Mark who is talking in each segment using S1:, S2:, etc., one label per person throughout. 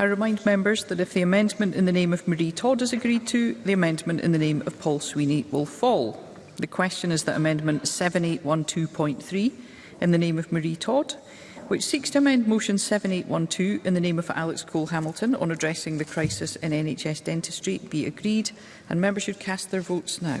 S1: I remind members that if the amendment in the name of Marie Todd is agreed to, the amendment in the name of Paul Sweeney will fall. The question is that Amendment 7812.3 in the name of Marie Todd, which seeks to amend Motion 7812 in the name of Alex Cole Hamilton on addressing the crisis in NHS dentistry, be agreed, and members should cast their votes now.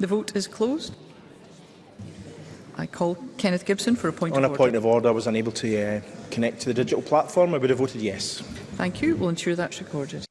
S1: The vote is closed. I call Kenneth Gibson for a point
S2: On
S1: of order.
S2: On a point of order, I was unable to uh, connect to the digital platform. I would have voted yes.
S1: Thank you. We'll ensure that's recorded.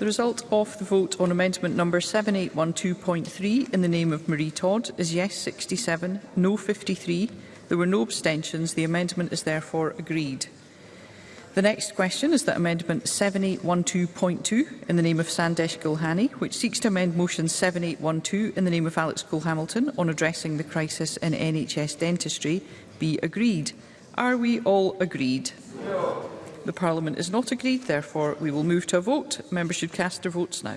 S1: The result of the vote on amendment number 7812.3 in the name of Marie Todd is yes 67, no 53. There were no abstentions. The amendment is therefore agreed. The next question is that Amendment 7812.2 in the name of Sandesh Gulhani, which seeks to amend Motion 7812 in the name of Alex Cole-Hamilton on addressing the crisis in NHS dentistry, be agreed. Are we all agreed? No. The Parliament is not agreed. Therefore, we will move to a vote. Members should cast their votes now.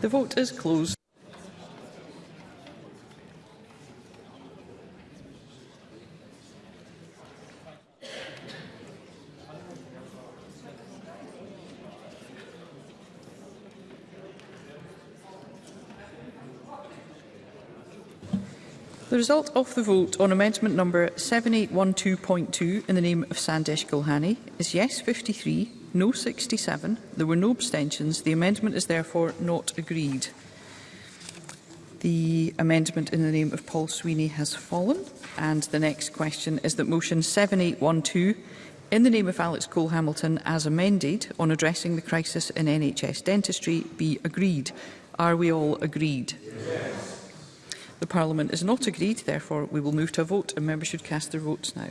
S1: The vote is closed. The result of the vote on amendment number 7812.2 in the name of Sandesh Gulhani is yes 53, no 67, there were no abstentions. The amendment is therefore not agreed. The amendment in the name of Paul Sweeney has fallen. And the next question is that motion 7812 in the name of Alex Cole Hamilton as amended on addressing the crisis in NHS dentistry be agreed. Are we all agreed? Yes. The Parliament is not agreed, therefore we will move to a vote and members should cast their votes now.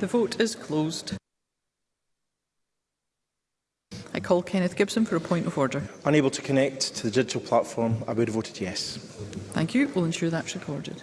S1: The vote is closed. I call Kenneth Gibson for a point of order.
S2: Unable to connect to the digital platform, I would have voted yes.
S1: Thank you. We'll ensure that's recorded.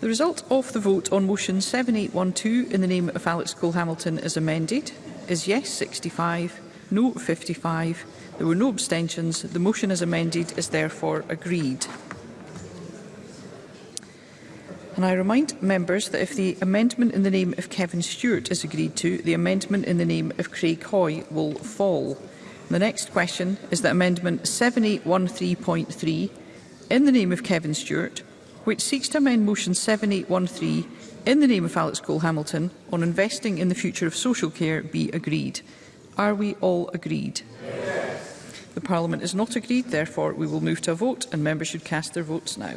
S1: The result of the vote on motion 7812 in the name of Alex Cole-Hamilton as amended is yes 65, no 55. There were no abstentions. The motion as amended is therefore agreed. And I remind members that if the amendment in the name of Kevin Stewart is agreed to, the amendment in the name of Craig Hoy will fall. The next question is that Amendment 7813.3, in the name of Kevin Stewart, which seeks to amend Motion 7813 in the name of Alex Cole-Hamilton on investing in the future of social care be agreed. Are we all agreed? Yes. The Parliament is not agreed, therefore we will move to a vote and members should cast their votes now.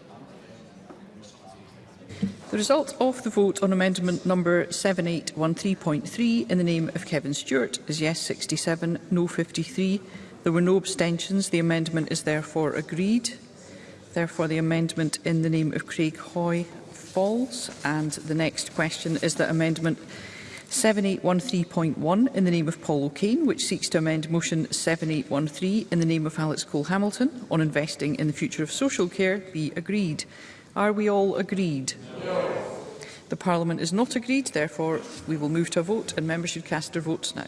S1: result of the vote on amendment number 7813.3 in the name of Kevin Stewart is yes 67, no 53. There were no abstentions. The amendment is therefore agreed. Therefore, the amendment in the name of Craig Hoy falls. And the next question is that amendment 7813.1 in the name of Paul O'Kane, which seeks to amend motion 7813 in the name of Alex Cole Hamilton on investing in the future of social care, be agreed. Are we all agreed? No. The Parliament is not agreed, therefore we will move to a vote and members should cast their votes now.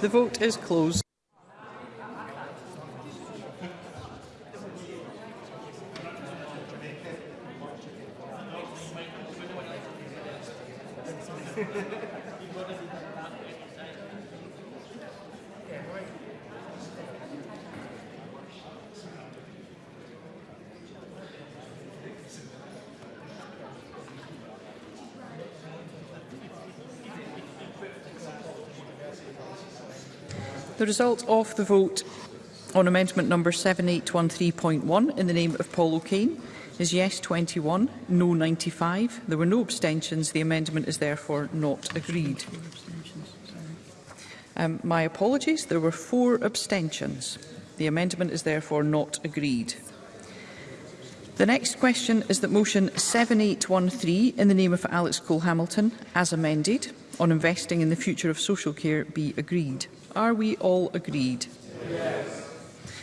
S1: The vote is closed. The result of the vote on amendment number 7813.1 in the name of Paul O'Kane is yes 21, no 95. There were no abstentions. The amendment is therefore not agreed. Um, my apologies, there were four abstentions. The amendment is therefore not agreed. The next question is that motion 7813 in the name of Alex Cole-Hamilton, as amended, on investing in the future of social care be agreed? Are we all agreed? Yes.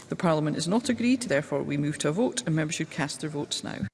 S1: The Parliament is not agreed, therefore we move to a vote and members should cast their votes now.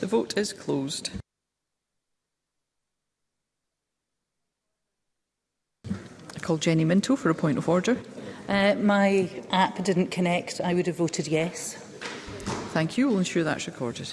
S1: The vote is closed. I call Jenny Minto for a point of order.
S3: Uh, my app didn't connect. I would have voted yes.
S1: Thank you. We'll ensure that's recorded.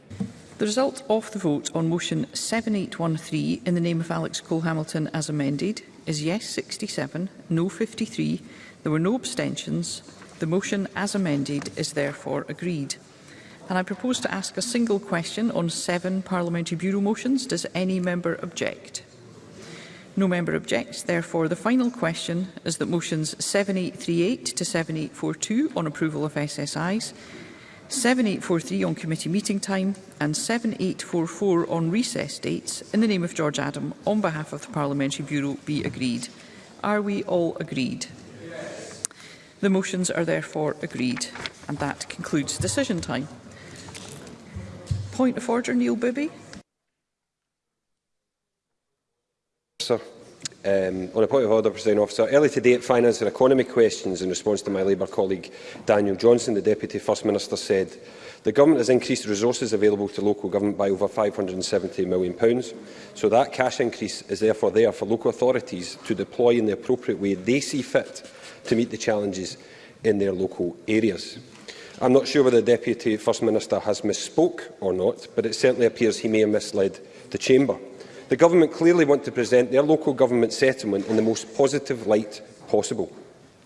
S1: The result of the vote on motion 7813 in the name of Alex Cole-Hamilton as amended is yes 67, no 53. There were no abstentions. The motion as amended is therefore agreed. And I propose to ask a single question on seven Parliamentary Bureau motions. Does any member object? No member objects. Therefore, the final question is that motions 7838 to 7842 on approval of SSIs 7843 on committee meeting time and 7844 on recess dates, in the name of George Adam, on behalf of the Parliamentary Bureau, be agreed. Are we all agreed? The motions are therefore agreed. And that concludes decision time. Point of order, Neil Bibby.
S4: Sir. Um, on a point of order, President Officer, early today at Finance and Economy questions in response to my Labour colleague Daniel Johnson, the Deputy First Minister said the Government has increased resources available to local government by over £570 million, so that cash increase is therefore there for local authorities to deploy in the appropriate way they see fit to meet the challenges in their local areas. I'm not sure whether the Deputy First Minister has misspoke or not, but it certainly appears he may have misled the Chamber. The Government clearly want to present their local government settlement in the most positive light possible.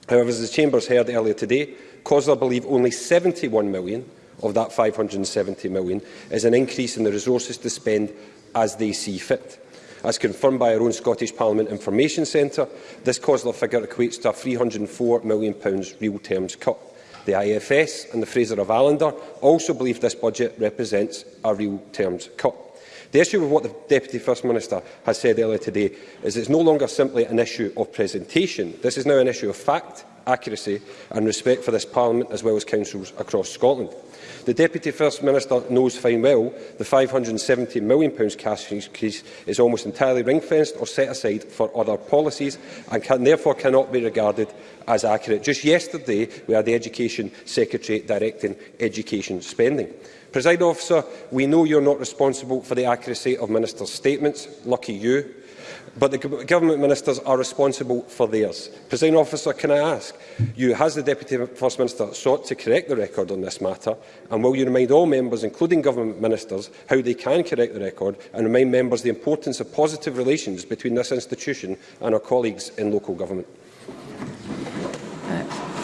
S4: However, as the Chambers heard earlier today, COSLA believe only $71 million of that $570 million is an increase in the resources to spend as they see fit. As confirmed by our own Scottish Parliament Information Centre, this COSLA figure equates to a £304 million real terms cut. The IFS and the Fraser of Allender also believe this budget represents a real terms cut. The issue with what the Deputy First Minister has said earlier today is it's no longer simply an issue of presentation. This is now an issue of fact accuracy and respect for this Parliament as well as councils across Scotland. The Deputy First Minister knows fine well the £570 million cash increase is almost entirely ring-fenced or set aside for other policies and can therefore cannot be regarded as accurate. Just yesterday, we had the Education Secretary directing education spending. President Officer, we know you're not responsible for the accuracy of Minister's statements. Lucky you but the government ministers are responsible for theirs. Presiding officer, can I ask you, has the Deputy First Minister sought to correct the record on this matter? And will you remind all members, including government ministers, how they can correct the record and remind members the importance of positive relations between this institution and our colleagues in local government?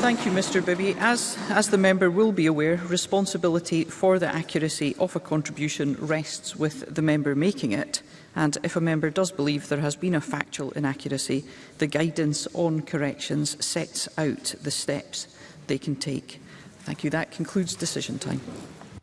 S1: Thank you, Mr Bibby. As, as the member will be aware, responsibility for the accuracy of a contribution rests with the member making it. And if a member does believe there has been a factual inaccuracy, the guidance on corrections sets out the steps they can take. Thank you. That concludes decision time.